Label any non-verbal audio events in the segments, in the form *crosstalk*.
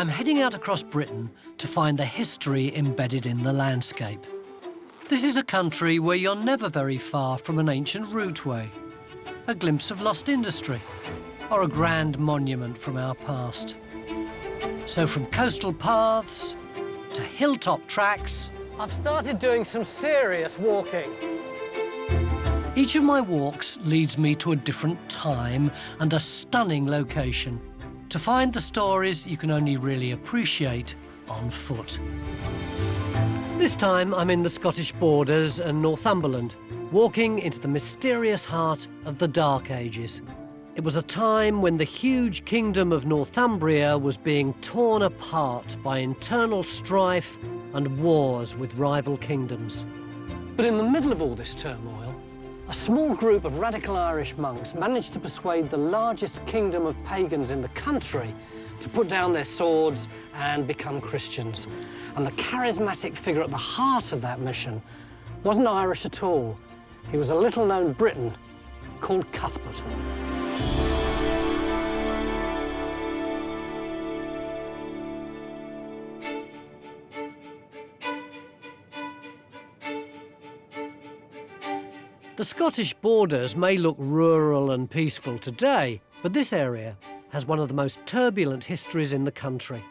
I'm heading out across Britain to find the history embedded in the landscape. This is a country where you're never very far from an ancient routeway, a glimpse of lost industry, or a grand monument from our past. So from coastal paths to hilltop tracks, I've started doing some serious walking. Each of my walks leads me to a different time and a stunning location to find the stories you can only really appreciate on foot. This time I'm in the Scottish borders and Northumberland, walking into the mysterious heart of the Dark Ages. It was a time when the huge kingdom of Northumbria was being torn apart by internal strife and wars with rival kingdoms. But in the middle of all this turmoil, a small group of radical Irish monks managed to persuade the largest kingdom of pagans in the country to put down their swords and become Christians. And the charismatic figure at the heart of that mission wasn't Irish at all. He was a little-known Briton called Cuthbert. The Scottish borders may look rural and peaceful today, but this area has one of the most turbulent histories in the country.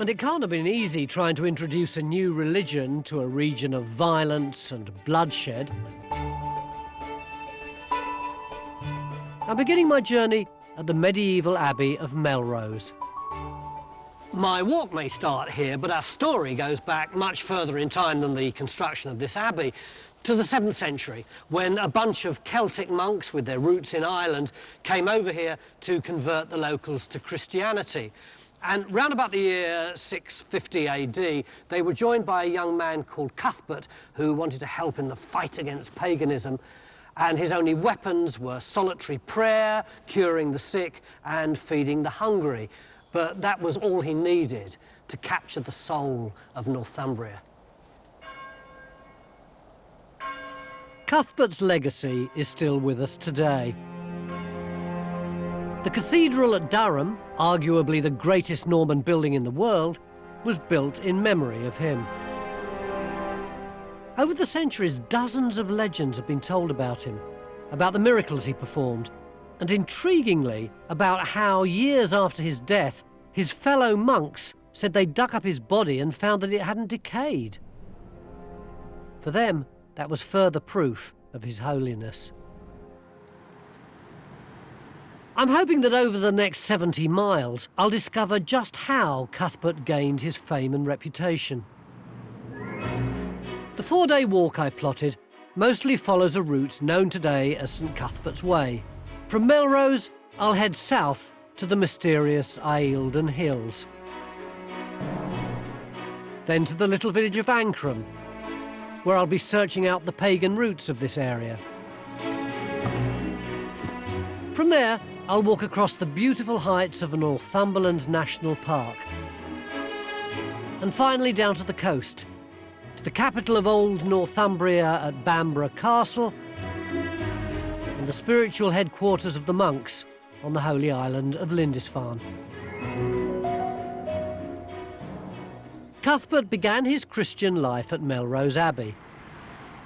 And it can't have been easy trying to introduce a new religion to a region of violence and bloodshed. I'm beginning my journey at the medieval abbey of Melrose. My walk may start here, but our story goes back much further in time than the construction of this abbey to the 7th century, when a bunch of Celtic monks with their roots in Ireland came over here to convert the locals to Christianity. And round about the year 650 AD, they were joined by a young man called Cuthbert, who wanted to help in the fight against paganism. And his only weapons were solitary prayer, curing the sick, and feeding the hungry. But that was all he needed to capture the soul of Northumbria. Cuthbert's legacy is still with us today. The cathedral at Durham, arguably the greatest Norman building in the world, was built in memory of him. Over the centuries, dozens of legends have been told about him, about the miracles he performed, and intriguingly, about how years after his death, his fellow monks said they dug up his body and found that it hadn't decayed. For them, that was further proof of his holiness. I'm hoping that over the next 70 miles, I'll discover just how Cuthbert gained his fame and reputation. The four-day walk I've plotted mostly follows a route known today as St Cuthbert's Way. From Melrose, I'll head south to the mysterious Eildon Hills. Then to the little village of Ancrum, where I'll be searching out the pagan roots of this area. From there, I'll walk across the beautiful heights of Northumberland National Park. And finally down to the coast, to the capital of old Northumbria at Bamburgh Castle, and the spiritual headquarters of the monks on the holy island of Lindisfarne. Cuthbert began his Christian life at Melrose Abbey.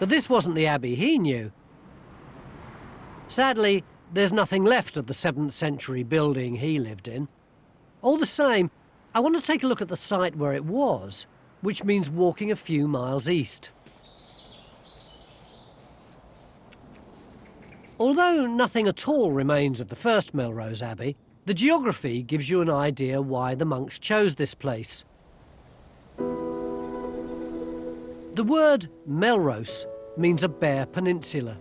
But this wasn't the abbey he knew. Sadly, there's nothing left of the 7th century building he lived in. All the same, I want to take a look at the site where it was, which means walking a few miles east. Although nothing at all remains of the first Melrose Abbey, the geography gives you an idea why the monks chose this place. The word Melrose means a bare peninsula.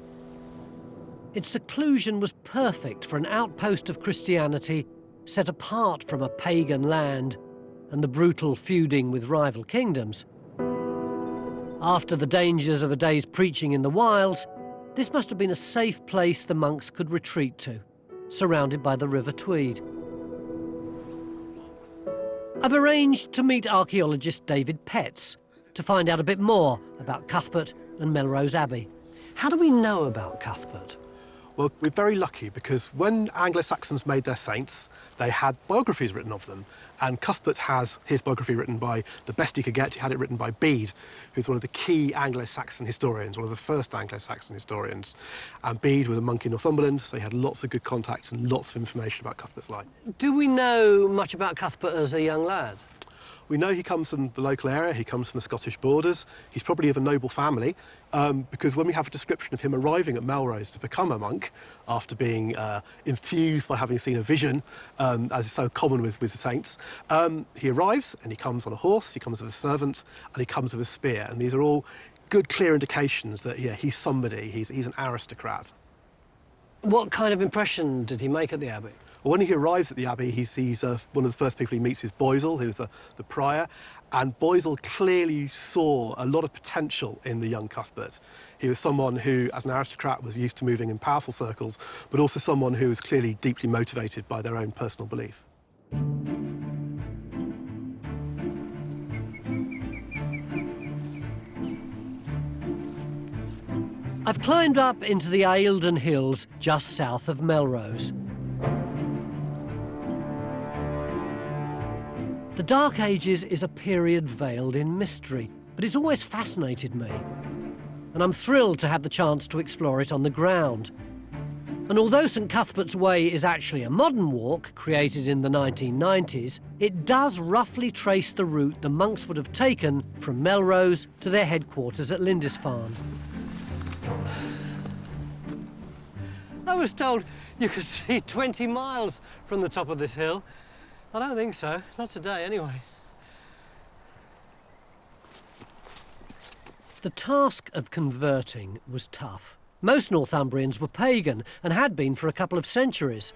Its seclusion was perfect for an outpost of Christianity set apart from a pagan land and the brutal feuding with rival kingdoms. After the dangers of a day's preaching in the wilds, this must have been a safe place the monks could retreat to, surrounded by the River Tweed. I've arranged to meet archaeologist David Petts, to find out a bit more about Cuthbert and Melrose Abbey. How do we know about Cuthbert? Well, we're very lucky because when Anglo-Saxons made their saints, they had biographies written of them. And Cuthbert has his biography written by the best he could get. He had it written by Bede, who's one of the key Anglo-Saxon historians, one of the first Anglo-Saxon historians. And Bede was a monk in Northumberland, so he had lots of good contacts and lots of information about Cuthbert's life. Do we know much about Cuthbert as a young lad? We know he comes from the local area, he comes from the Scottish borders. He's probably of a noble family, um, because when we have a description of him arriving at Melrose to become a monk, after being uh, enthused by having seen a vision, um, as is so common with, with saints, um, he arrives and he comes on a horse, he comes with a servant, and he comes with a spear. And these are all good, clear indications that, yeah, he's somebody, he's, he's an aristocrat. What kind of impression did he make at the Abbey? When he arrives at the Abbey, he's, he's uh, one of the first people he meets is Boisil, who's the, the prior, and Boisil clearly saw a lot of potential in the young Cuthbert. He was someone who, as an aristocrat, was used to moving in powerful circles, but also someone who was clearly deeply motivated by their own personal belief. I've climbed up into the Eildon Hills just south of Melrose. The Dark Ages is a period veiled in mystery, but it's always fascinated me. And I'm thrilled to have the chance to explore it on the ground. And although St Cuthbert's Way is actually a modern walk created in the 1990s, it does roughly trace the route the monks would have taken from Melrose to their headquarters at Lindisfarne. I was told you could see 20 miles from the top of this hill. I don't think so. Not today, anyway. The task of converting was tough. Most Northumbrians were pagan and had been for a couple of centuries.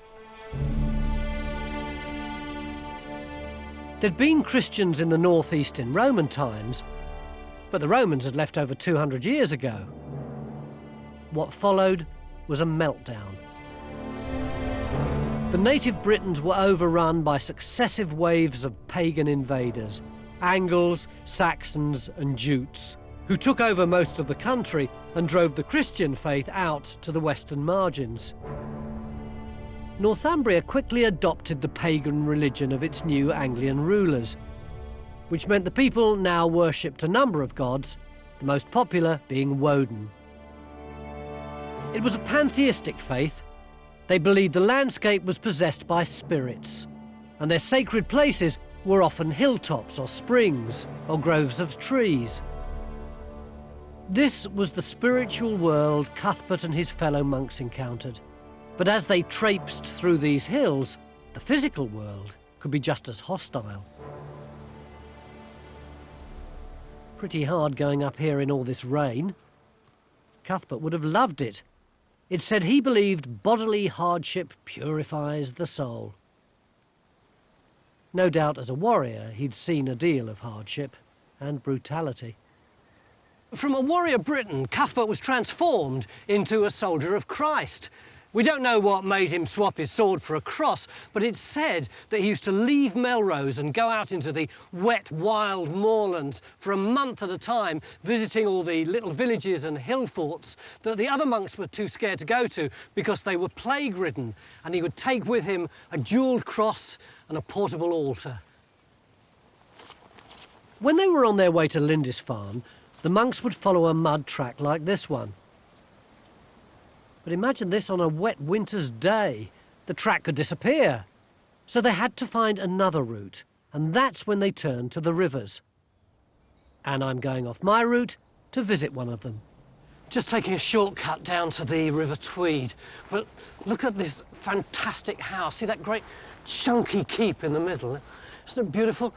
There'd been Christians in the northeast in Roman times, but the Romans had left over 200 years ago. What followed was a meltdown. The native Britons were overrun by successive waves of pagan invaders, Angles, Saxons and Jutes, who took over most of the country and drove the Christian faith out to the western margins. Northumbria quickly adopted the pagan religion of its new Anglian rulers, which meant the people now worshipped a number of gods, the most popular being Woden. It was a pantheistic faith they believed the landscape was possessed by spirits, and their sacred places were often hilltops or springs or groves of trees. This was the spiritual world Cuthbert and his fellow monks encountered. But as they traipsed through these hills, the physical world could be just as hostile. Pretty hard going up here in all this rain. Cuthbert would have loved it it said he believed bodily hardship purifies the soul. No doubt as a warrior he'd seen a deal of hardship and brutality. From a warrior Briton, Cuthbert was transformed into a soldier of Christ. We don't know what made him swap his sword for a cross, but it's said that he used to leave Melrose and go out into the wet, wild moorlands for a month at a time, visiting all the little villages and hill forts that the other monks were too scared to go to because they were plague-ridden, and he would take with him a jewelled cross and a portable altar. When they were on their way to Lindisfarne, the monks would follow a mud track like this one. But imagine this on a wet winter's day. The track could disappear. So they had to find another route, and that's when they turned to the rivers. And I'm going off my route to visit one of them. Just taking a shortcut down to the River Tweed. But look at this fantastic house. See that great chunky keep in the middle? Isn't it beautiful?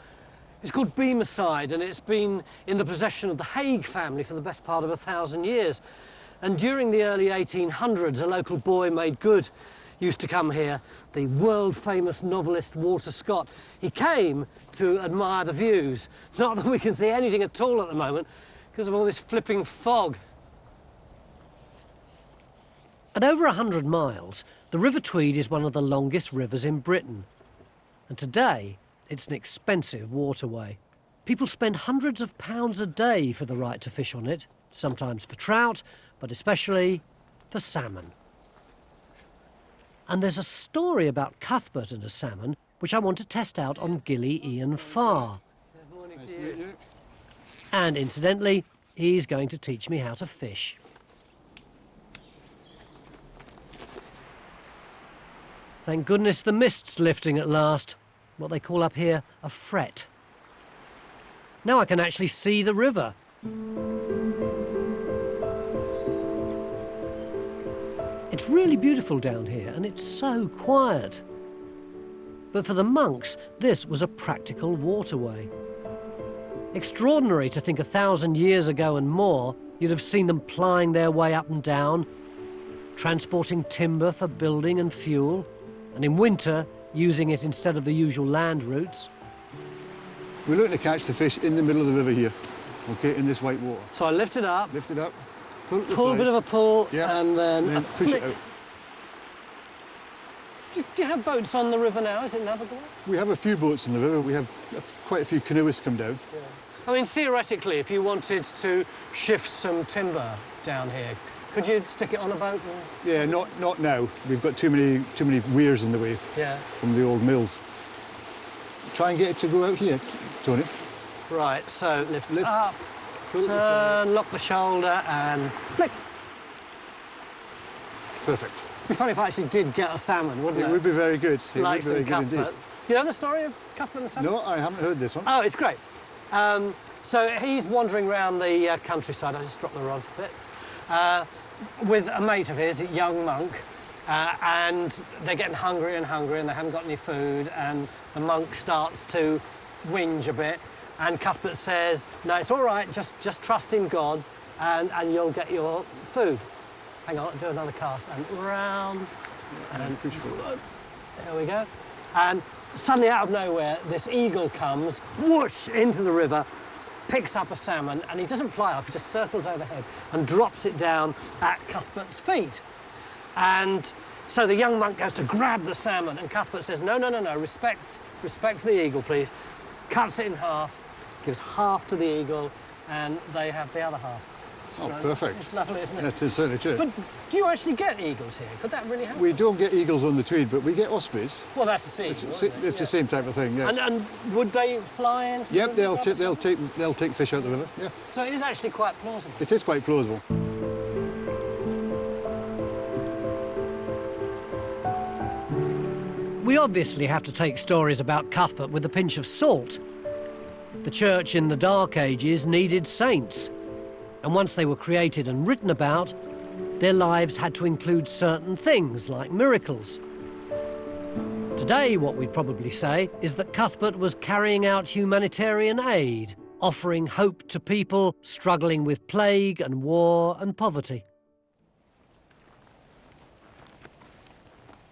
It's called Bemersyde, and it's been in the possession of the Haig family for the best part of a thousand years. And during the early 1800s, a local boy made good used to come here, the world famous novelist Walter Scott. He came to admire the views. Not *laughs* that we can see anything at all at the moment because of all this flipping fog. At over 100 miles, the River Tweed is one of the longest rivers in Britain. And today, it's an expensive waterway. People spend hundreds of pounds a day for the right to fish on it, sometimes for trout, but especially for salmon. And there's a story about Cuthbert and a salmon which I want to test out on Gilly Ian Farr. And incidentally, he's going to teach me how to fish. Thank goodness the mist's lifting at last. What they call up here a fret. Now I can actually see the river. It's really beautiful down here and it's so quiet. But for the monks, this was a practical waterway. Extraordinary to think a thousand years ago and more, you'd have seen them plying their way up and down, transporting timber for building and fuel, and in winter, using it instead of the usual land routes. We're looking to catch the fish in the middle of the river here, okay, in this white water. So I lift it up, Lift it up, pull it to the pull a bit of a pull, yeah, and then, and then a push it out. Do, do you have boats on the river now? Is it navigable? We have a few boats in the river. We have quite a few canoeists come down. I mean, theoretically, if you wanted to shift some timber down here, could you stick it on a boat? And... Yeah, not not now. We've got too many too many weirs in the way Yeah. from the old mills. Try and get it to go out here, Tony. Right, so lift, Lift, up, turn, lock the shoulder, and flick. Perfect. It'd be funny if I actually did get a salmon, wouldn't it? It would be very good. It like would be very some good indeed. You know the story of Cuthbert and the salmon? No, I haven't heard this one. Oh, it's great. Um, so he's wandering around the uh, countryside. I just dropped the rod a bit. Uh, with a mate of his, a young monk, uh, and they're getting hungry and hungry, and they haven't got any food. And the monk starts to whinge a bit, and Cuthbert says, "No, it's all right. Just just trust in God, and and you'll get your food." Hang on, do another cast and round. And. There we go. And suddenly, out of nowhere, this eagle comes, whoosh, into the river, picks up a salmon, and he doesn't fly off, he just circles overhead and drops it down at Cuthbert's feet. And so the young monk goes to grab the salmon, and Cuthbert says, No, no, no, no, respect, respect for the eagle, please. Cuts it in half, gives half to the eagle, and they have the other half. Oh, It's perfect. lovely, isn't it? That's certainly true. But do you actually get eagles here? Could that really happen? we don't get eagles on the Tweed, but we get ospreys. well, that's the sea. It's, isn't it's, it? it's the same type of thing. Yes. And, and would they fly into the Yep, river they'll, rather they'll take they'll take fish out the river. Yeah, So it is actually quite plausible. it is quite plausible. We obviously have to take stories about Cuthbert with a pinch of salt. The church in the Dark Ages needed saints, and once they were created and written about, their lives had to include certain things like miracles. Today, what we'd probably say is that Cuthbert was carrying out humanitarian aid, offering hope to people struggling with plague and war and poverty.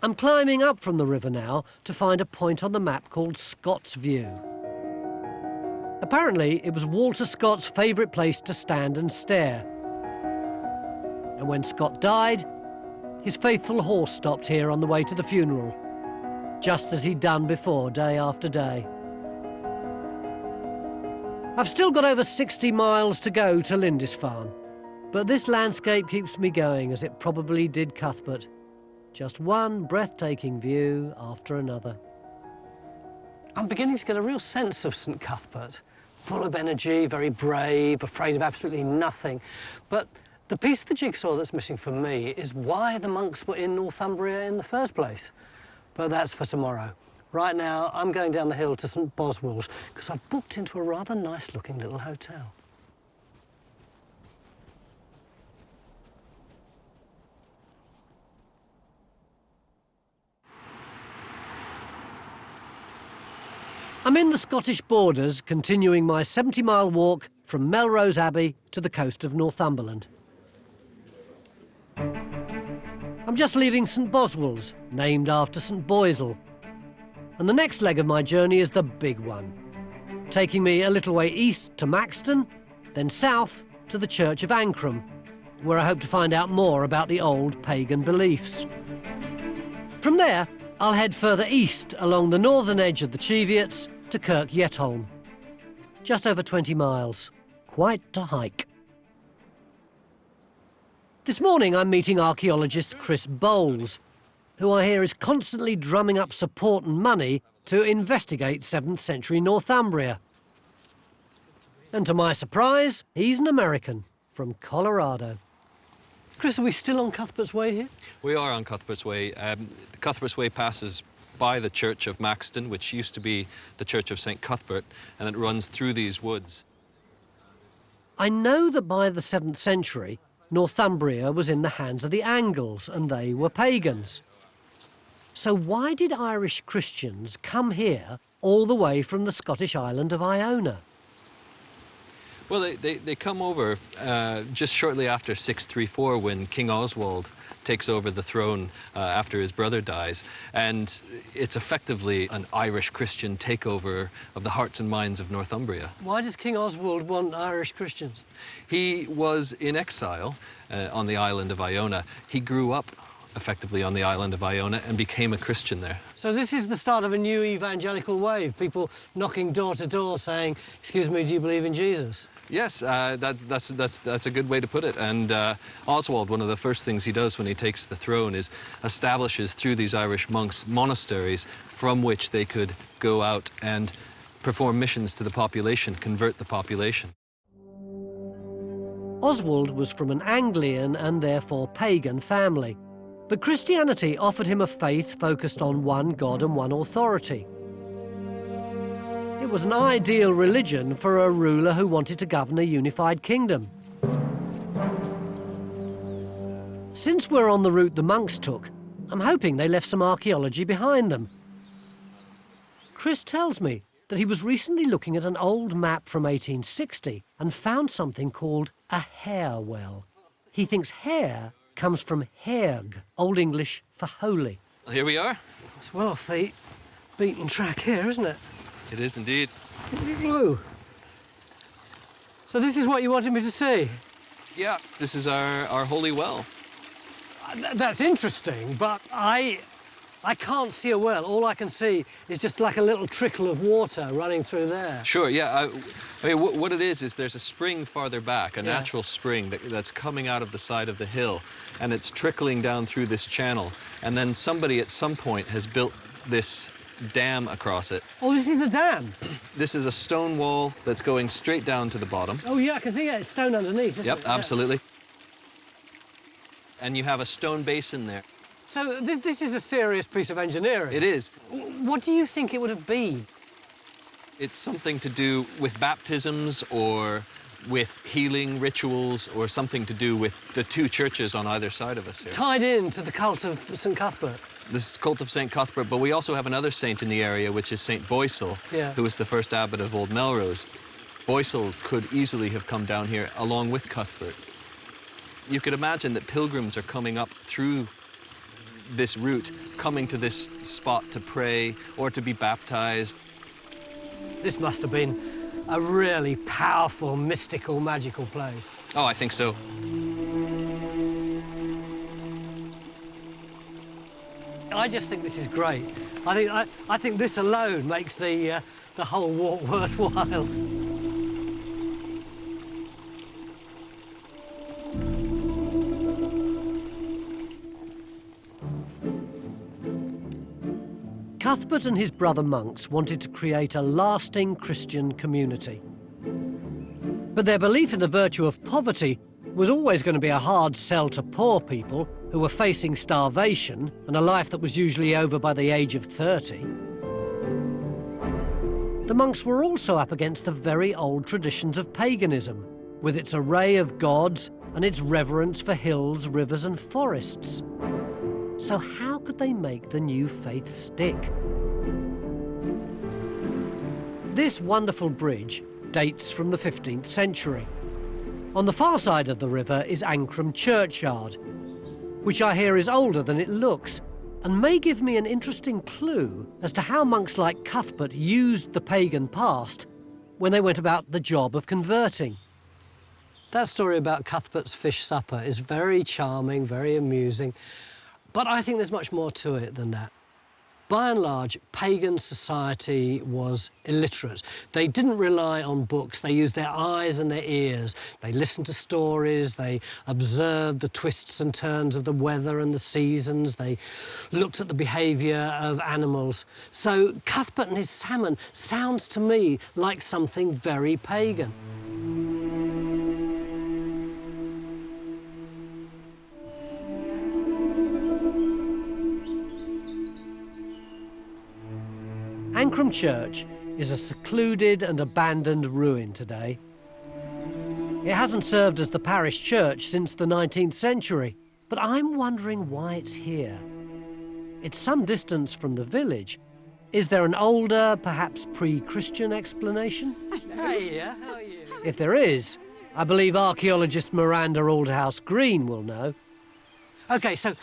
I'm climbing up from the river now to find a point on the map called Scott's View. Apparently, it was Walter Scott's favourite place to stand and stare. And when Scott died, his faithful horse stopped here on the way to the funeral, just as he'd done before, day after day. I've still got over 60 miles to go to Lindisfarne, but this landscape keeps me going as it probably did Cuthbert. Just one breathtaking view after another. I'm beginning to get a real sense of St Cuthbert. Full of energy, very brave, afraid of absolutely nothing. But the piece of the jigsaw that's missing for me is why the monks were in Northumbria in the first place. But that's for tomorrow. Right now, I'm going down the hill to St Boswell's because I've booked into a rather nice looking little hotel. I'm in the Scottish borders, continuing my 70 mile walk from Melrose Abbey to the coast of Northumberland. I'm just leaving St Boswell's, named after St Boisil. And the next leg of my journey is the big one, taking me a little way east to Maxton, then south to the Church of Ancrum, where I hope to find out more about the old pagan beliefs. From there, I'll head further east along the northern edge of the Cheviots to Kirk Yetholm. Just over 20 miles. Quite a hike. This morning I'm meeting archaeologist Chris Bowles. who I hear is constantly drumming up support and money to investigate 7th century Northumbria. And to my surprise, he's an American from Colorado. Chris, are we still on Cuthbert's Way here? We are on Cuthbert's Way. Um, the Cuthbert's Way passes by the Church of Maxton, which used to be the Church of St. Cuthbert, and it runs through these woods. I know that by the 7th century, Northumbria was in the hands of the Angles and they were pagans. So why did Irish Christians come here all the way from the Scottish island of Iona? Well, they, they, they come over uh, just shortly after 634 when King Oswald takes over the throne uh, after his brother dies. And it's effectively an Irish Christian takeover of the hearts and minds of Northumbria. Why does King Oswald want Irish Christians? He was in exile uh, on the island of Iona. He grew up effectively on the island of Iona and became a Christian there. So this is the start of a new evangelical wave, people knocking door to door saying, excuse me, do you believe in Jesus? Yes, uh, that, that's, that's, that's a good way to put it. And uh, Oswald, one of the first things he does when he takes the throne is establishes through these Irish monks monasteries from which they could go out and perform missions to the population, convert the population. Oswald was from an Anglian and therefore pagan family. But Christianity offered him a faith focused on one God and one authority. Was an ideal religion for a ruler who wanted to govern a unified kingdom. Since we're on the route the monks took, I'm hoping they left some archaeology behind them. Chris tells me that he was recently looking at an old map from 1860 and found something called a hair well. He thinks hair comes from hearg, Old English for holy. Here we are. It's well off the beaten track here, isn't it? It is indeed. Whoa. So this is what you wanted me to see? Yeah, this is our, our holy well. Uh, that's interesting, but I I can't see a well. All I can see is just like a little trickle of water running through there. Sure, yeah. I, I mean, what it is, is there's a spring farther back, a yeah. natural spring that, that's coming out of the side of the hill, and it's trickling down through this channel. And then somebody at some point has built this dam across it. Oh, this is a dam? *clears throat* This is a stone wall that's going straight down to the bottom. Oh, yeah, I can see it. It's stone underneath, Yep, it? absolutely. And you have a stone basin there. So th this is a serious piece of engineering. It is. What do you think it would have been? It's something to do with baptisms or with healing rituals or something to do with the two churches on either side of us here. Tied in to the cult of St. Cuthbert. This is cult of St. Cuthbert, but we also have another saint in the area, which is St. Boisil, yeah. who was the first abbot of Old Melrose. Boisil could easily have come down here along with Cuthbert. You could imagine that pilgrims are coming up through this route, coming to this spot to pray or to be baptized. This must have been a really powerful, mystical, magical place. Oh, I think so. I just think this is great. I think I, I think this alone makes the uh, the whole walk *laughs* worthwhile. Cuthbert and his brother monks wanted to create a lasting Christian community. But their belief in the virtue of poverty was always going to be a hard sell to poor people who were facing starvation and a life that was usually over by the age of 30. The monks were also up against the very old traditions of paganism, with its array of gods and its reverence for hills, rivers, and forests. So, how could they make the new faith stick? This wonderful bridge dates from the 15th century. On the far side of the river is Ancrum Churchyard, which I hear is older than it looks and may give me an interesting clue as to how monks like Cuthbert used the pagan past when they went about the job of converting. That story about Cuthbert's fish supper is very charming, very amusing, but I think there's much more to it than that. By and large, pagan society was illiterate. They didn't rely on books, they used their eyes and their ears. They listened to stories, they observed the twists and turns of the weather and the seasons, they looked at the behaviour of animals. So Cuthbert and his salmon sounds to me like something very pagan. Ancrum Church is a secluded and abandoned ruin today. It hasn't served as the parish church since the 19th century, but I'm wondering why it's here. It's some distance from the village. Is there an older, perhaps pre-Christian explanation? Hiya, how are you? If there is, I believe archaeologist Miranda Aldhouse Green will know. OK, so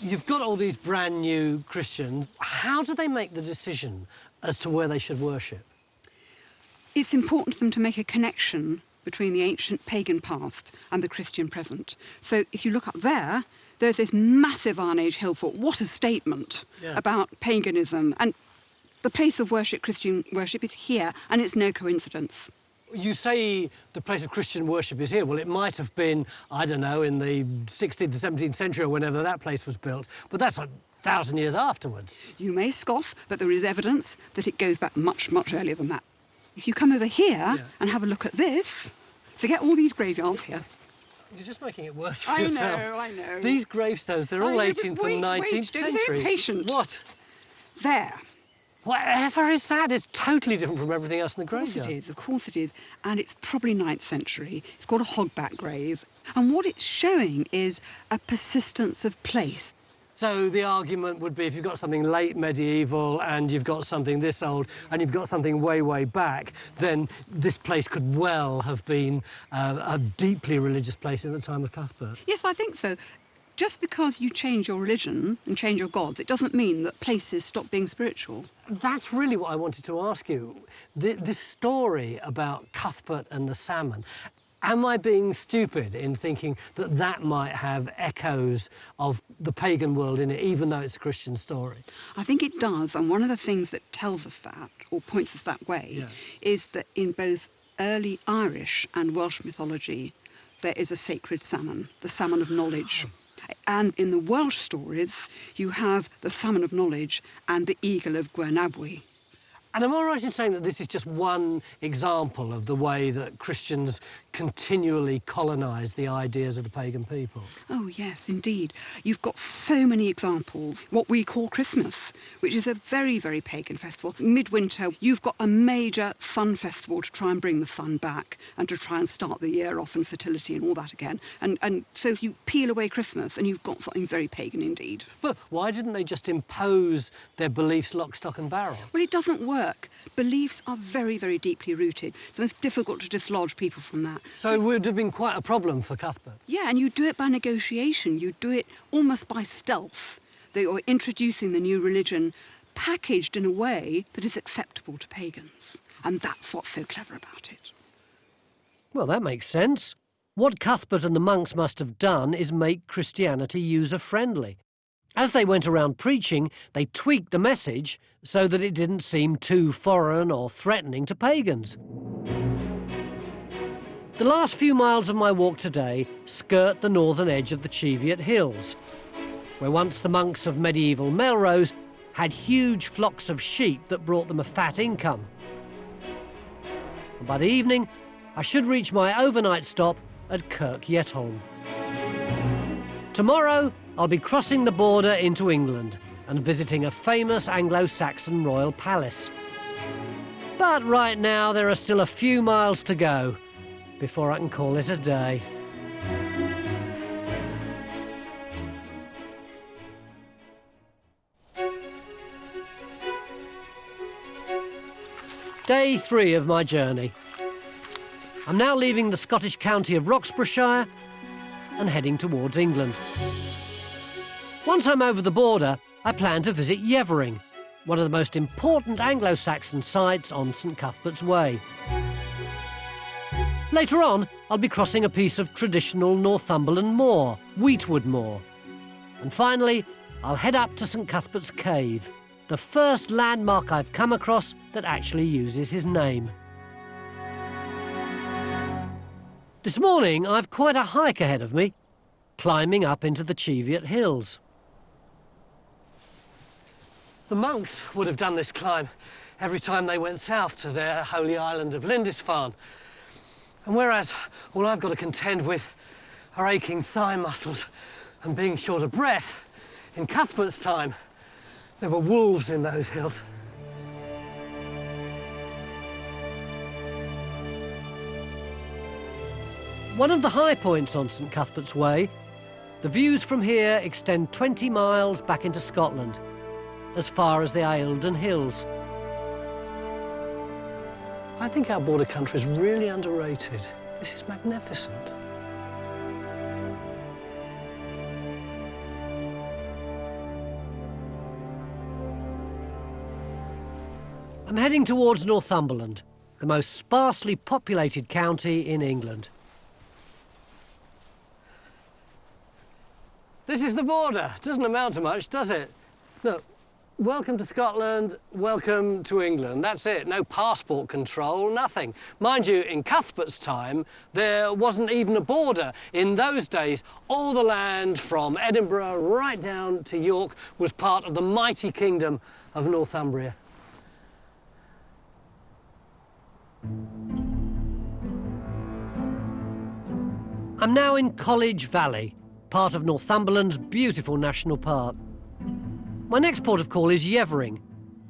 you've got all these brand new Christians. How do they make the decision as to where they should worship? It's important to them to make a connection between the ancient pagan past and the Christian present. So if you look up there, there's this massive Iron Age hill fort. What a statement Yeah. about paganism. And the place of worship, Christian worship, is here, and it's no coincidence. You say the place of Christian worship is here. Well, it might have been, I don't know, in the 16th, 17th century or whenever that place was built, but that's a thousand years afterwards. You may scoff, but there is evidence that it goes back much, much earlier than that. If you come over here and have a look at this, forget all these graveyards here. You're just making it worse for I yourself. know, I know. These gravestones, they're I all know, 18th wait, and 19th don't be so century. impatient. What? There. Whatever is that? It's totally different from everything else in the graveyard. Of course it is, of course it is. And it's probably 9th century. It's called a hogback grave. And what it's showing is a persistence of place. So the argument would be if you've got something late medieval and you've got something this old and you've got something way, way back, then this place could well have been uh, a deeply religious place at the time of Cuthbert. Yes, I think so. Just because you change your religion and change your gods, it doesn't mean that places stop being spiritual. That's really what I wanted to ask you. Th this story about Cuthbert and the salmon, am I being stupid in thinking that that might have echoes of the pagan world in it, even though it's a Christian story? I think it does, and one of the things that tells us that, or points us that way, Yeah. is that in both early Irish and Welsh mythology, there is a sacred salmon, the salmon of knowledge. And in the Welsh stories, you have the salmon of knowledge and the eagle of Gwernabwy. And am I right in saying that this is just one example of the way that Christians continually colonise the ideas of the pagan people? Oh, yes, indeed. You've got so many examples. What we call Christmas, which is a very, very pagan festival. Midwinter, you've got a major sun festival to try and bring the sun back and to try and start the year off and fertility and all that again. And, and so you peel away Christmas and you've got something very pagan indeed. But why didn't they just impose their beliefs lock, stock and barrel? Well, it doesn't work. Beliefs are very, very deeply rooted. So it's difficult to dislodge people from that. So it would have been quite a problem for Cuthbert. Yeah, and you do it by negotiation. You do it almost by stealth. They are introducing the new religion packaged in a way that is acceptable to pagans. And that's what's so clever about it. Well, that makes sense. What Cuthbert and the monks must have done is make Christianity user friendly. As they went around preaching, they tweaked the message so that it didn't seem too foreign or threatening to pagans. The last few miles of my walk today skirt the northern edge of the Cheviot Hills, where once the monks of medieval Melrose had huge flocks of sheep that brought them a fat income. And by the evening, I should reach my overnight stop at Kirk Yetholm. Tomorrow, I'll be crossing the border into England and visiting a famous Anglo Saxon royal palace. But right now, there are still a few miles to go before I can call it a day. Day three of my journey. I'm now leaving the Scottish county of Roxburghshire and heading towards England. Once I'm over the border, I plan to visit Yeavering, one of the most important Anglo Saxon sites on St Cuthbert's Way. Later on, I'll be crossing a piece of traditional Northumberland moor, Weetwood Moor. And finally, I'll head up to St Cuthbert's Cave, the first landmark I've come across that actually uses his name. This morning, I've quite a hike ahead of me, climbing up into the Cheviot Hills. The monks would have done this climb every time they went south to their holy island of Lindisfarne. And whereas all I've got to contend with are aching thigh muscles and being short of breath, in Cuthbert's time, there were wolves in those hills. One of the high points on St Cuthbert's Way, the views from here extend 20 miles back into Scotland, as far as the Eildon Hills. I think our border country is really underrated. This is magnificent. I'm heading towards Northumberland, the most sparsely populated county in England. This is the border. Doesn't amount to much, does it? Look, welcome to Scotland, welcome to England. That's it. No passport control, nothing. Mind you, in Cuthbert's time, there wasn't even a border. In those days, all the land from Edinburgh right down to York was part of the mighty kingdom of Northumbria. I'm now in College Valley, part of Northumberland's beautiful national park. My next port of call is Yeavering,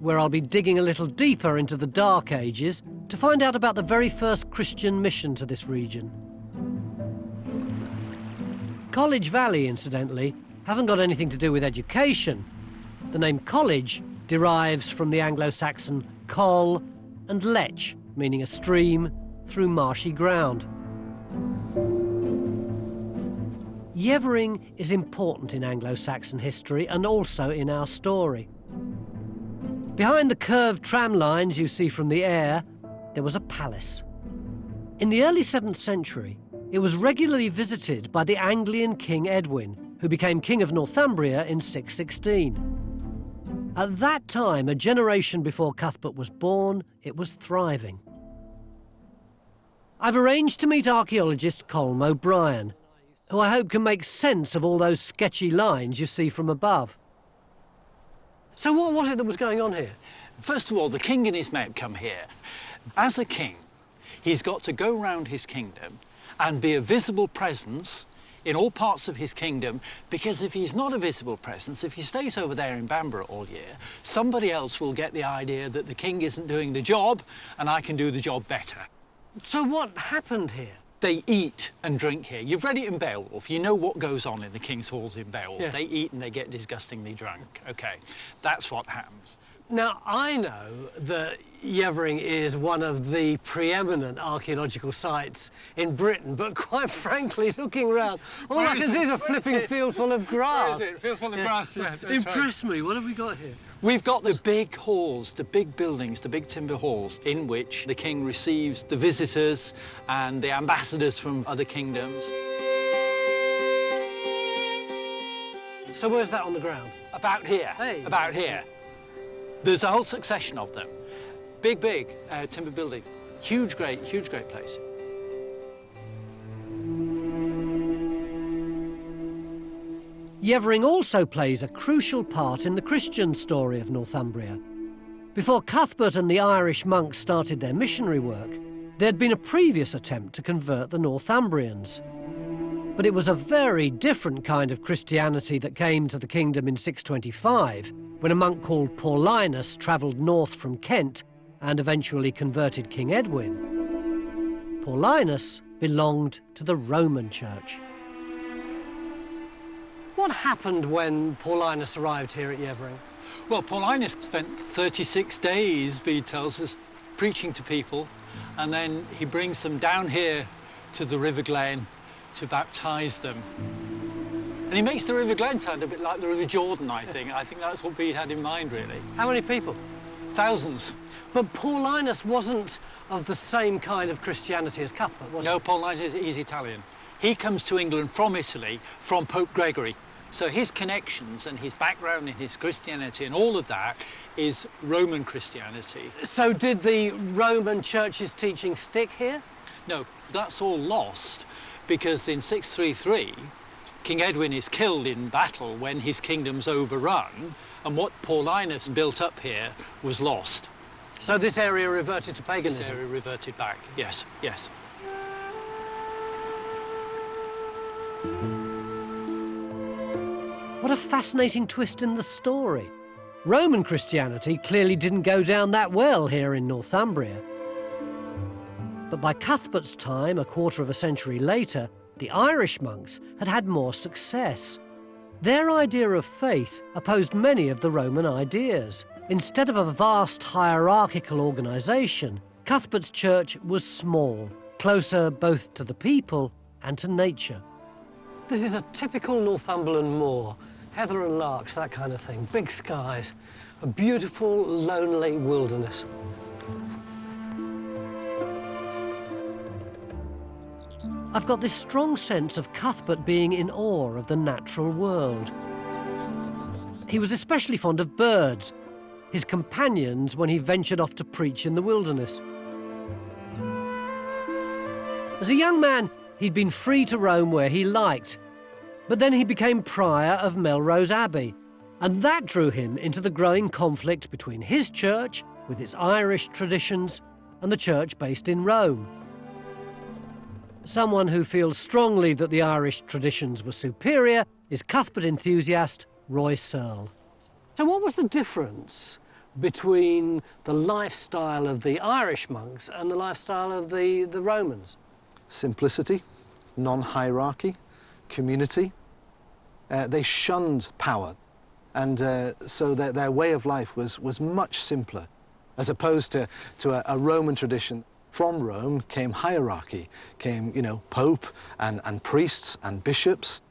where I'll be digging a little deeper into the Dark Ages to find out about the very first Christian mission to this region. College Valley, incidentally, hasn't got anything to do with education. The name college derives from the Anglo Saxon col and lech, meaning a stream through marshy ground. Yeavering is important in Anglo Saxon history and also in our story. Behind the curved tram lines you see from the air, there was a palace. In the early 7th century, it was regularly visited by the Anglian King Edwin, who became King of Northumbria in 616. At that time, a generation before Cuthbert was born, it was thriving. I've arranged to meet archaeologist Colm O'Brien, who I hope can make sense of all those sketchy lines you see from above. So what was it that was going on here? First of all, the king and his men come here. As a king, he's got to go round his kingdom and be a visible presence in all parts of his kingdom because if he's not a visible presence, if he stays over there in Bamburgh all year, somebody else will get the idea that the king isn't doing the job and I can do the job better. So what happened here? They eat and drink here. You've read it in Beowulf. You know what goes on in the king's halls in Beowulf. Yeah. They eat and they get disgustingly drunk. Okay, that's what happens. Now, I know that Yeavering is one of the preeminent archaeological sites in Britain, but quite *laughs* frankly, looking around, all I can see is a flipping field full of grass. Field full of grass, yeah. Impress me, what have we got here? We've got the big halls, the big buildings, the big timber halls, in which the king receives the visitors and the ambassadors from other kingdoms. So where's that on the ground? About here, Hey. about here. There's a whole succession of them. Big, big uh, timber building. Huge, great, huge, great place. Yeavering also plays a crucial part in the Christian story of Northumbria. Before Cuthbert and the Irish monks started their missionary work, there had been a previous attempt to convert the Northumbrians. But it was a very different kind of Christianity that came to the kingdom in 625, when a monk called Paulinus travelled north from Kent and eventually converted King Edwin. Paulinus belonged to the Roman Church. What happened when Paulinus arrived here at Yeavering? Well, Paulinus spent 36 days, Bede tells us, preaching to people, and then he brings them down here to the River Glen to baptize them. And he makes the River Glen sound a bit like the River Jordan, I think. I think that's what Bede had in mind, really. How many people? Thousands. But Paulinus wasn't of the same kind of Christianity as Cuthbert, was No, he? Paulinus is Italian. He comes to England from Italy, from Pope Gregory. So his connections and his background in his Christianity and all of that is Roman Christianity. So did the Roman Church's teaching stick here? No, that's all lost because in 633, King Edwin is killed in battle when his kingdom's overrun, and what Paulinus built up here was lost. So this area reverted to This paganism? area reverted back. Yes, yes. What a fascinating twist in the story. Roman Christianity clearly didn't go down that well here in Northumbria. But by Cuthbert's time, a quarter of a century later, the Irish monks had had more success. Their idea of faith opposed many of the Roman ideas. Instead of a vast hierarchical organisation, Cuthbert's church was small, closer both to the people and to nature. This is a typical Northumberland moor. Heather and larks, that kind of thing. Big skies. A beautiful, lonely wilderness. I've got this strong sense of Cuthbert being in awe of the natural world. He was especially fond of birds, his companions when he ventured off to preach in the wilderness. As a young man, he'd been free to roam where he liked, but then he became prior of Melrose Abbey, and that drew him into the growing conflict between his church, with its Irish traditions, and the church based in Rome. Someone who feels strongly that the Irish traditions were superior is Cuthbert enthusiast Roy Searle. So, what was the difference between the lifestyle of the Irish monks and the lifestyle of the, the Romans? simplicity, non hierarchy, community. Uh, they shunned power, and uh, so their, their way of life was, was much simpler, as opposed to, to a, a Roman tradition. From Rome came hierarchy, came, you know, pope and, and priests and bishops.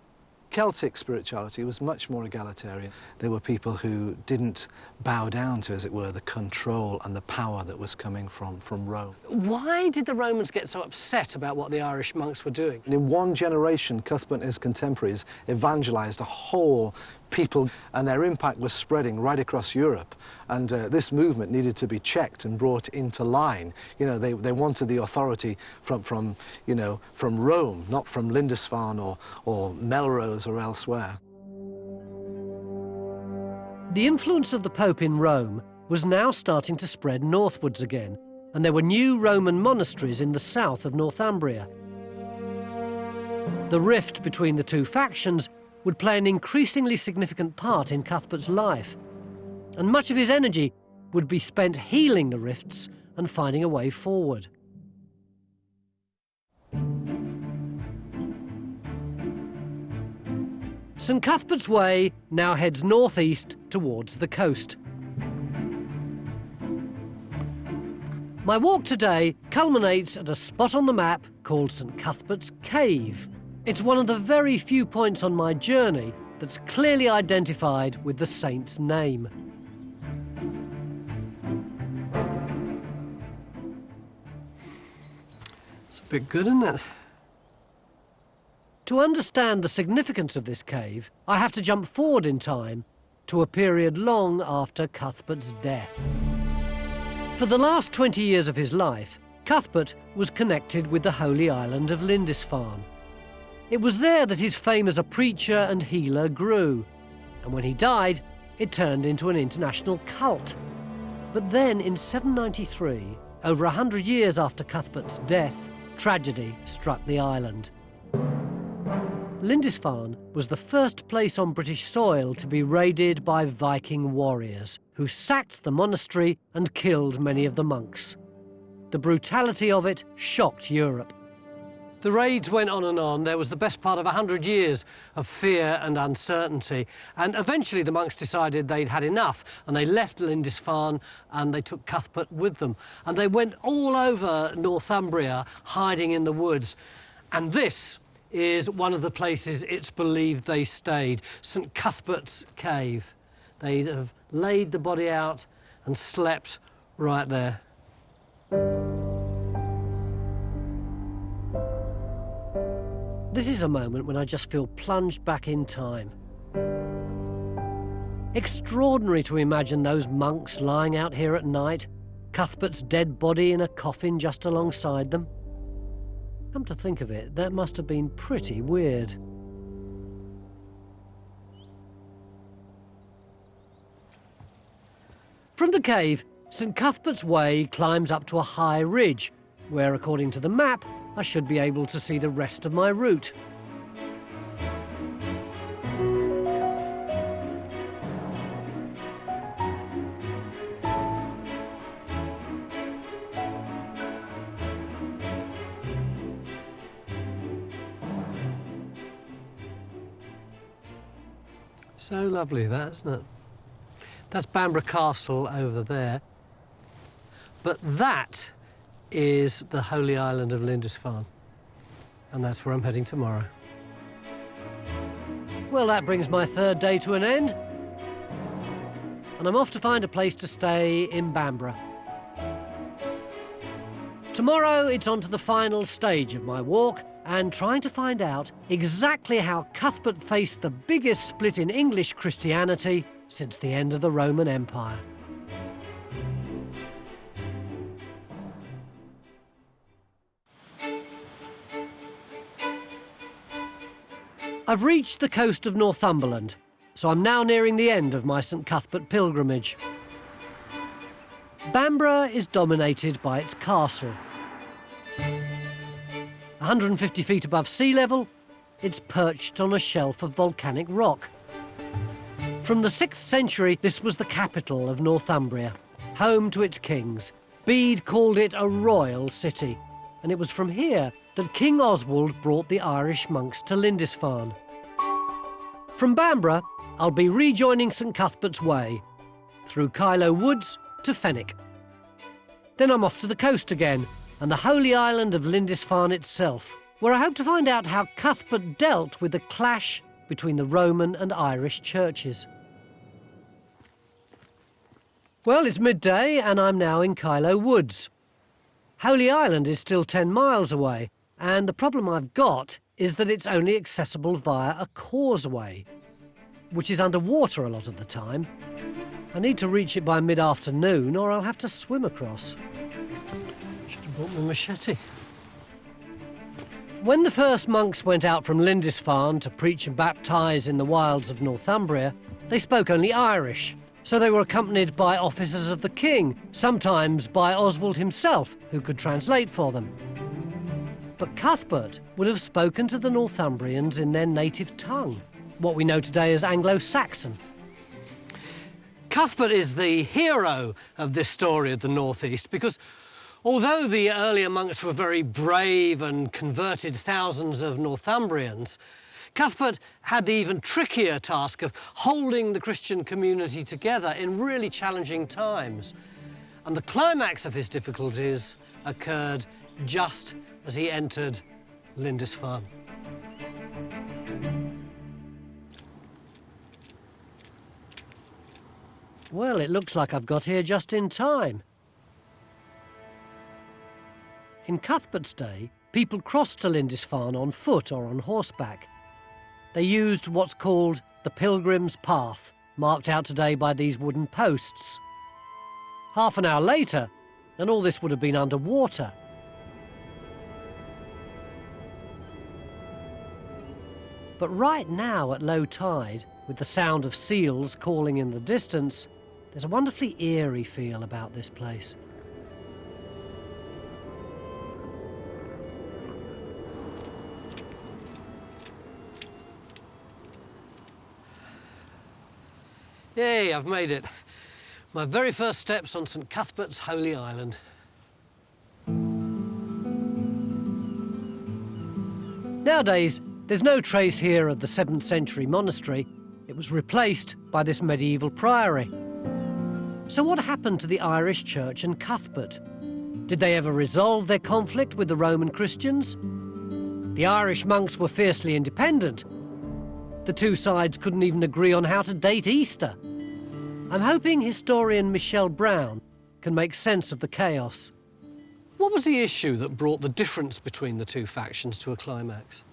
Celtic spirituality was much more egalitarian. There were people who didn't bow down to, as it were, the control and the power that was coming from, from Rome. Why did the Romans get so upset about what the Irish monks were doing? In one generation, Cuthbert and his contemporaries evangelized a whole people, and their impact was spreading right across Europe. And uh, this movement needed to be checked and brought into line. You know, they, they wanted the authority from, from, you know, from Rome, not from Lindisfarne or, or Melrose or elsewhere. The influence of the Pope in Rome was now starting to spread northwards again, and there were new Roman monasteries in the south of Northumbria. The rift between the two factions would play an increasingly significant part in Cuthbert's life, and much of his energy would be spent healing the rifts and finding a way forward. St Cuthbert's Way now heads northeast towards the coast. My walk today culminates at a spot on the map called St Cuthbert's Cave. It's one of the very few points on my journey that's clearly identified with the saint's name. It's a bit good, isn't it? To understand the significance of this cave, I have to jump forward in time to a period long after Cuthbert's death. For the last 20 years of his life, Cuthbert was connected with the holy island of Lindisfarne. It was there that his fame as a preacher and healer grew, and when he died, it turned into an international cult. But then in 793, over a hundred years after Cuthbert's death, tragedy struck the island. Lindisfarne was the first place on British soil to be raided by Viking warriors, who sacked the monastery and killed many of the monks. The brutality of it shocked Europe. The raids went on and on. There was the best part of a hundred years of fear and uncertainty. And eventually the monks decided they'd had enough and they left Lindisfarne and they took Cuthbert with them. And they went all over Northumbria, hiding in the woods. And this is one of the places it's believed they stayed, St Cuthbert's Cave. They'd have laid the body out and slept right there. This is a moment when I just feel plunged back in time. Extraordinary to imagine those monks lying out here at night, Cuthbert's dead body in a coffin just alongside them. Come to think of it, that must have been pretty weird. From the cave, St Cuthbert's Way climbs up to a high ridge, where, according to the map, I should be able to see the rest of my route. So lovely, that, isn't it? That's Bamburgh Castle over there. But that is the holy island of Lindisfarne. And that's where I'm heading tomorrow. Well, that brings my third day to an end. And I'm off to find a place to stay in Bamburgh. Tomorrow, it's on to the final stage of my walk and trying to find out exactly how Cuthbert faced the biggest split in English Christianity since the end of the Roman Empire. I've reached the coast of Northumberland, so I'm now nearing the end of my St Cuthbert pilgrimage. Bamburgh is dominated by its castle. 150 feet above sea level, it's perched on a shelf of volcanic rock. From the 6th century, this was the capital of Northumbria, home to its kings. Bede called it a royal city, and it was from here that King Oswald brought the Irish monks to Lindisfarne. From Bamburgh, I'll be rejoining St Cuthbert's Way, through Kyloe Woods to Fenwick. Then I'm off to the coast again, and the holy island of Lindisfarne itself, where I hope to find out how Cuthbert dealt with the clash between the Roman and Irish churches. Well, it's midday and I'm now in Kyloe Woods. Holy Island is still 10 miles away, and the problem I've got is that it's only accessible via a causeway, which is underwater a lot of the time. I need to reach it by mid-afternoon or I'll have to swim across. Should have brought my machete. When the first monks went out from Lindisfarne to preach and baptise in the wilds of Northumbria, they spoke only Irish, so they were accompanied by officers of the king, sometimes by Oswald himself, who could translate for them. But Cuthbert would have spoken to the Northumbrians in their native tongue, what we know today as Anglo-Saxon. Cuthbert is the hero of this story of the Northeast because although the earlier monks were very brave and converted thousands of Northumbrians, Cuthbert had the even trickier task of holding the Christian community together in really challenging times. And the climax of his difficulties occurred just as he entered Lindisfarne. Well, it looks like I've got here just in time. In Cuthbert's day, people crossed to Lindisfarne on foot or on horseback. They used what's called the Pilgrim's Path, marked out today by these wooden posts. Half an hour later, and all this would have been underwater. But right now, at low tide, with the sound of seals calling in the distance, there's a wonderfully eerie feel about this place. Yay, I've made it. My very first steps on St Cuthbert's Holy Island. Nowadays, there's no trace here of the 7th century monastery. It was replaced by this medieval priory. So what happened to the Irish Church and Cuthbert? Did they ever resolve their conflict with the Roman Christians? The Irish monks were fiercely independent, the two sides couldn't even agree on how to date Easter. I'm hoping historian Michelle Brown can make sense of the chaos. What was the issue that brought the difference between the two factions to a climax?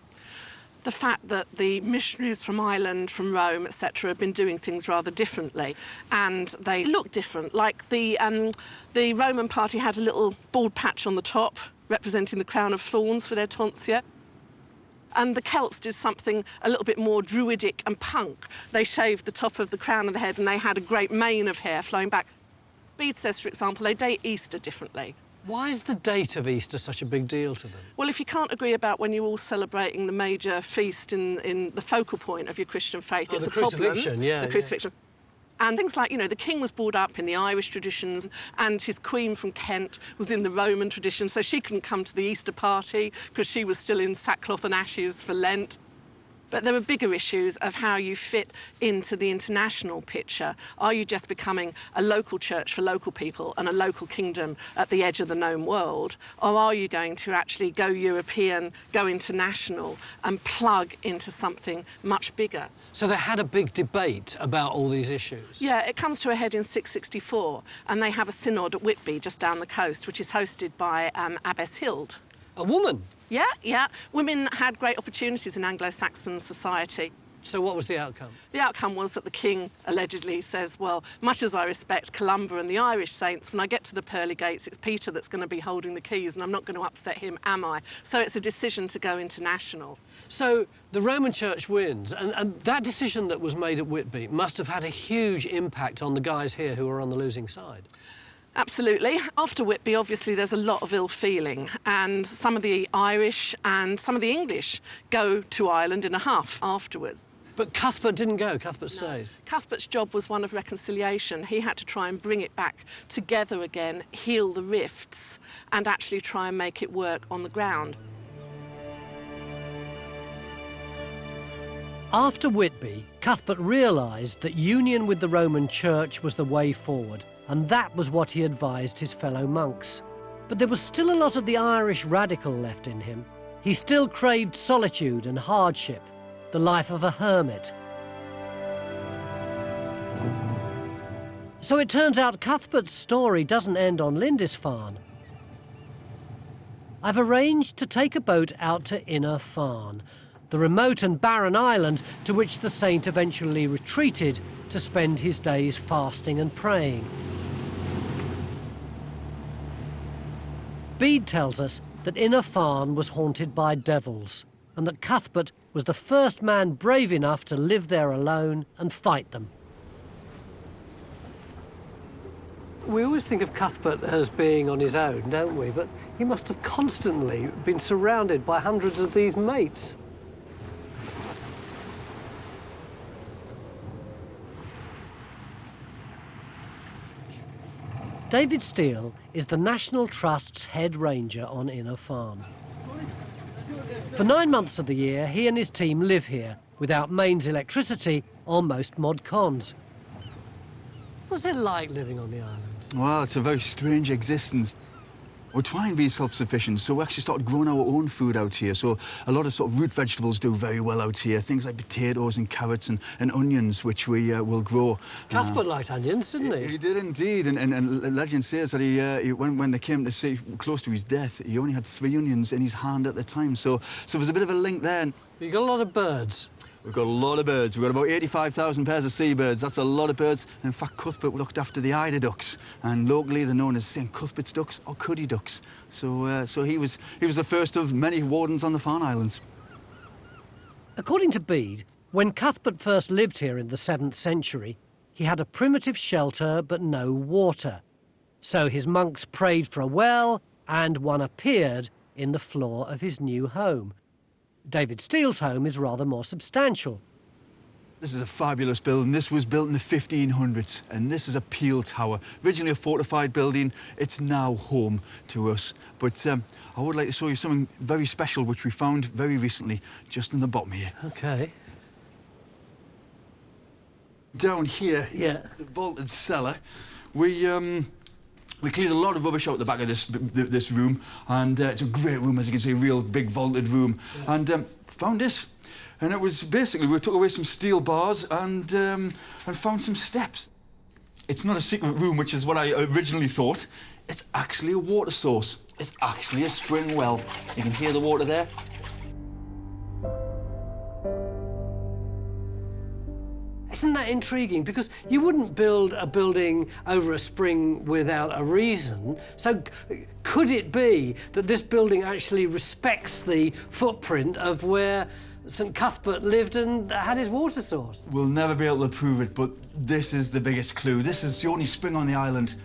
The fact that the missionaries from Ireland, from Rome, etc., have been doing things rather differently, and they look different. Like the um, the Roman party had a little bald patch on the top, representing the crown of thorns for their tonsure. And the Celts did something a little bit more druidic and punk. They shaved the top of the crown of the head and they had a great mane of hair flowing back. Bede says, for example, they date Easter differently. Why is the date of Easter such a big deal to them? Well, if you can't agree about when you're all celebrating the major feast in, in the focal point of your Christian faith, Oh, it's a problem. crucifixion, yeah, The yeah. crucifixion. And things like, you know, the king was brought up in the Irish traditions and his queen from Kent was in the Roman tradition, so she couldn't come to the Easter party because she was still in sackcloth and ashes for Lent. But there are bigger issues of how you fit into the international picture. Are you just becoming a local church for local people and a local kingdom at the edge of the known world? Or are you going to actually go European, go international, and plug into something much bigger? So they had a big debate about all these issues. Yeah, it comes to a head in 664, and they have a synod at Whitby, just down the coast, which is hosted by um, Abbess Hild. A woman. Yeah, yeah. Women had great opportunities in Anglo-Saxon society. So what was the outcome? The outcome was that the king allegedly says, well, much as I respect Columba and the Irish saints, when I get to the pearly gates, it's Peter that's going to be holding the keys and I'm not going to upset him, am I? So it's a decision to go international. So the Roman Church wins, and, and that decision that was made at Whitby must have had a huge impact on the guys here who were on the losing side. Absolutely. After Whitby, obviously, there's a lot of ill feeling, and some of the Irish and some of the English go to Ireland in a huff afterwards. But Cuthbert didn't go, Cuthbert stayed. Cuthbert's job was one of reconciliation. He had to try and bring it back together again, heal the rifts, and actually try and make it work on the ground. After Whitby, Cuthbert realised that union with the Roman Church was the way forward, and that was what he advised his fellow monks. But there was still a lot of the Irish radical left in him. He still craved solitude and hardship, the life of a hermit. So it turns out Cuthbert's story doesn't end on Lindisfarne. I've arranged to take a boat out to Inner Farne, the remote and barren island to which the saint eventually retreated to spend his days fasting and praying. Bede tells us that Inner Farne was haunted by devils, and that Cuthbert was the first man brave enough to live there alone and fight them. We always think of Cuthbert as being on his own, don't we? But he must have constantly been surrounded by hundreds of these mates. David Steele is the National Trust's head ranger on Inner Farne. For nine months of the year, he and his team live here without mains electricity or most mod cons. What's it like living on the island? Well, it's a very strange existence. We're trying to be self-sufficient, so we actually started growing our own food out here. So a lot of sort of root vegetables do very well out here. Things like potatoes and carrots and, and onions, which we uh, will grow. Cuthbert liked onions, didn't he? He did indeed, and, and, and legend says that he, uh, he when, when they came to see close to his death, he only had three onions in his hand at the time. So, so there's a bit of a link there. You got a lot of birds. We've got a lot of birds. We've got about 85,000 pairs of seabirds. That's a lot of birds. And in fact, Cuthbert looked after the eider ducks, and locally they're known as St Cuthbert's ducks or Cuddy ducks. So, uh, so he was he was the first of many wardens on the Farne Islands. According to Bede, when Cuthbert first lived here in the 7th century, he had a primitive shelter but no water. So his monks prayed for a well, and one appeared in the floor of his new home. David Steele's home is rather more substantial. This is a fabulous building. This was built in the 1500s, and this is a peel tower. Originally a fortified building, it's now home to us. But um, I would like to show you something very special, which we found very recently, just in the bottom here. Okay. Down here, Yeah. the vaulted cellar, we um, we cleared a lot of rubbish out the back of this this room, and uh, it's a great room, as you can see, a real big vaulted room. And um, found this, and it was basically we took away some steel bars and um, and found some steps. It's not a secret room, which is what I originally thought. It's actually a water source. It's actually a spring well. You can hear the water there. That intriguing? Because you wouldn't build a building over a spring without a reason. So could it be that this building actually respects the footprint of where St Cuthbert lived and had his water source? We'll never be able to prove it, but this is the biggest clue. This is the only spring on the island.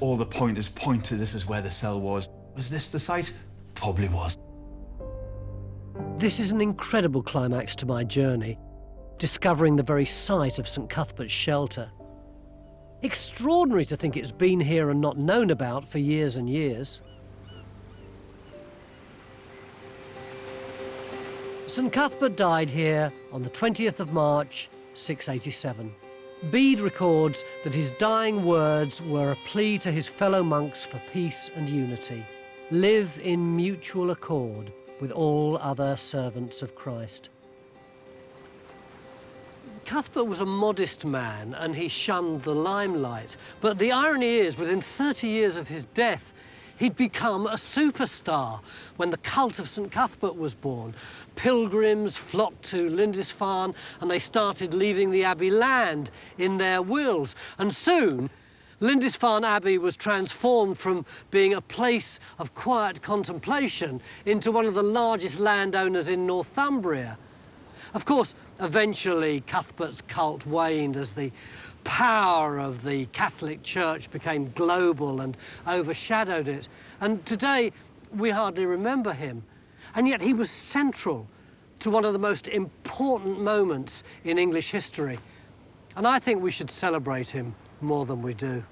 All the pointers point to this is where the cell was. Was this the site? Probably was. This is an incredible climax to my journey, discovering the very site of St Cuthbert's shelter. Extraordinary to think it's been here and not known about for years and years. St Cuthbert died here on the 20th of March, 687. Bede records that his dying words were a plea to his fellow monks for peace and unity. Live in mutual accord with all other servants of Christ. Cuthbert was a modest man and he shunned the limelight. But the irony is, within 30 years of his death, he'd become a superstar when the cult of St Cuthbert was born. Pilgrims flocked to Lindisfarne and they started leaving the Abbey land in their wills. And soon, Lindisfarne Abbey was transformed from being a place of quiet contemplation into one of the largest landowners in Northumbria. Of course, eventually Cuthbert's cult waned as the power of the Catholic Church became global and overshadowed it. And today, we hardly remember him. And yet he was central to one of the most important moments in English history. And I think we should celebrate him more than we do.